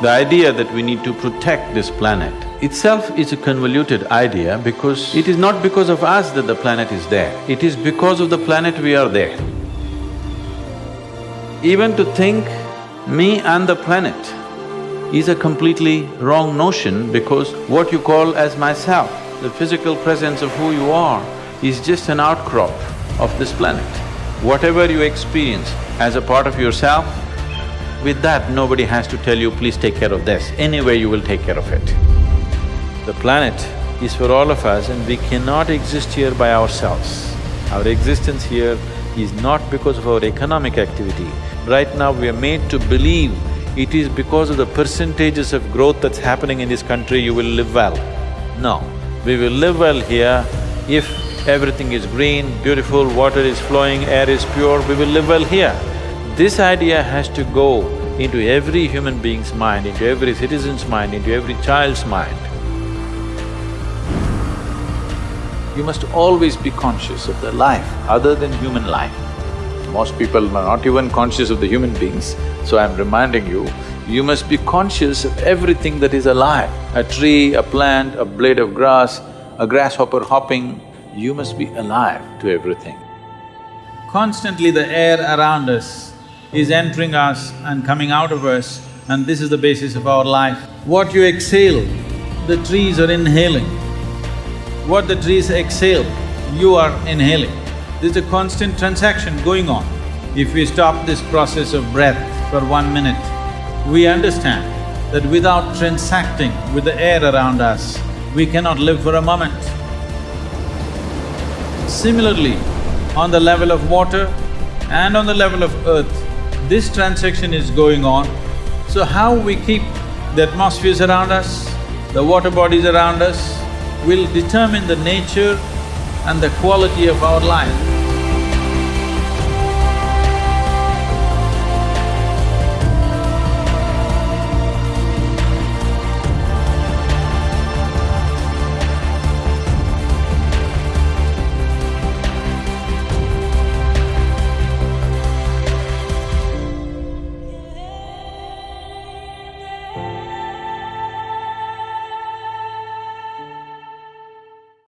The idea that we need to protect this planet itself is a convoluted idea because it is not because of us that the planet is there, it is because of the planet we are there. Even to think me and the planet is a completely wrong notion because what you call as myself, the physical presence of who you are, is just an outcrop of this planet. Whatever you experience as a part of yourself, with that nobody has to tell you, please take care of this, anyway you will take care of it. The planet is for all of us and we cannot exist here by ourselves. Our existence here is not because of our economic activity. Right now we are made to believe it is because of the percentages of growth that's happening in this country you will live well. No, we will live well here if everything is green, beautiful, water is flowing, air is pure, we will live well here. This idea has to go into every human being's mind, into every citizen's mind, into every child's mind. You must always be conscious of the life other than human life. Most people are not even conscious of the human beings, so I'm reminding you, you must be conscious of everything that is alive. A tree, a plant, a blade of grass, a grasshopper hopping, you must be alive to everything. Constantly the air around us is entering us and coming out of us and this is the basis of our life. What you exhale, the trees are inhaling. What the trees exhale, you are inhaling. There's a constant transaction going on. If we stop this process of breath for one minute, we understand that without transacting with the air around us, we cannot live for a moment. Similarly, on the level of water and on the level of earth, this transaction is going on. So how we keep the atmospheres around us, the water bodies around us, will determine the nature and the quality of our life.